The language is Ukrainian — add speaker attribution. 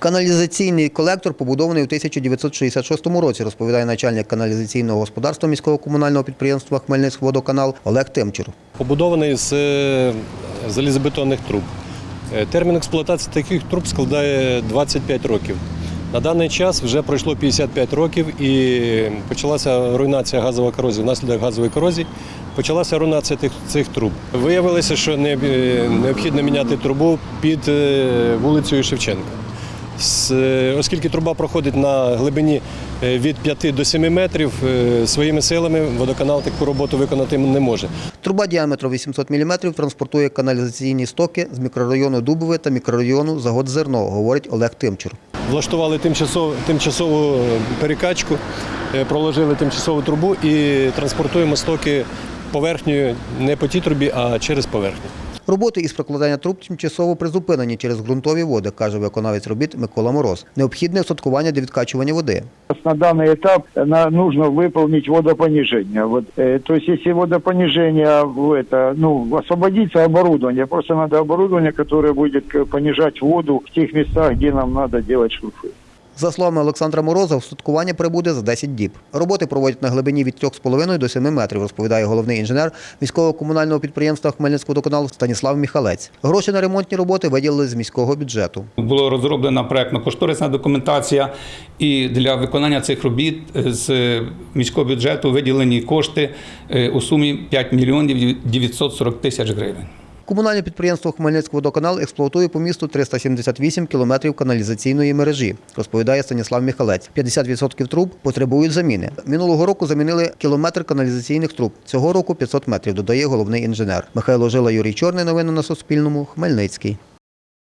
Speaker 1: Каналізаційний колектор побудований у 1966 році, розповідає начальник каналізаційного господарства міського комунального підприємства Хмельницькводоканал Олег Тимчур.
Speaker 2: побудований з е, залізобетонних труб. Е, Термін експлуатації таких труб складає 25 років. На даний час вже пройшло 55 років і почалася руйнація газової корозії. Внаслідок газової корозії почалася руйнація тих, цих труб. Виявилося, що не- необхідно міняти трубу під е, вулицею Шевченка. Е, Оскільки труба проходить на глибині е, від 5 до 7 метрів, е, своїми силами водоканал таку роботу виконати не може.
Speaker 1: Труба діаметром 800 мм транспортує каналізаційні стоки з мікрорайону Дубове та мікрорайону Загодзерно, говорить Олег Тимчур.
Speaker 2: Влаштували тимчасову, тимчасову перекачку, проложили тимчасову трубу і транспортуємо стоки поверхнею не по тій трубі, а через поверхню.
Speaker 1: Роботи із прокладання труб тимчасово призупинені через ґрунтові води, каже виконавець робіт Микола Мороз. Необхідне устаткування для відкачування води.
Speaker 3: На данный этап на- нужно выполнить водопонижение. Вот, э, то есть, если водопонижение, в это, ну, освободится оборудование, просто надо оборудование, которое будет к- понижать воду в тех местах, где нам надо делать шурфы.
Speaker 1: За словами Олександра Мороза, устаткування прибуде за 10 діб. Роботи проводять на глибині від 3,5 до 7 метрів, розповідає головний інженер міського комунального підприємства Хмельницького водоканалу Станіслав Міхалець. Гроші на ремонтні роботи виділили з міського бюджету.
Speaker 4: Була розроблена проектно-кошторисна документація, і для виконання цих робіт з міського бюджету виділені кошти е, у сумі 5 мільйонів 940 тисяч гривень.
Speaker 1: Комунальне підприємство Хмельницький водоканал експлуатує по місту 378 кілометрів каналізаційної мережі, розповідає Станіслав Міхалець. 50% труб потребують заміни. Минулого року замінили кілометр каналізаційних труб. Цього року 500 метрів, додає головний інженер. Михайло Жила, Юрій Чорний. Новини на Суспільному. Хмельницький.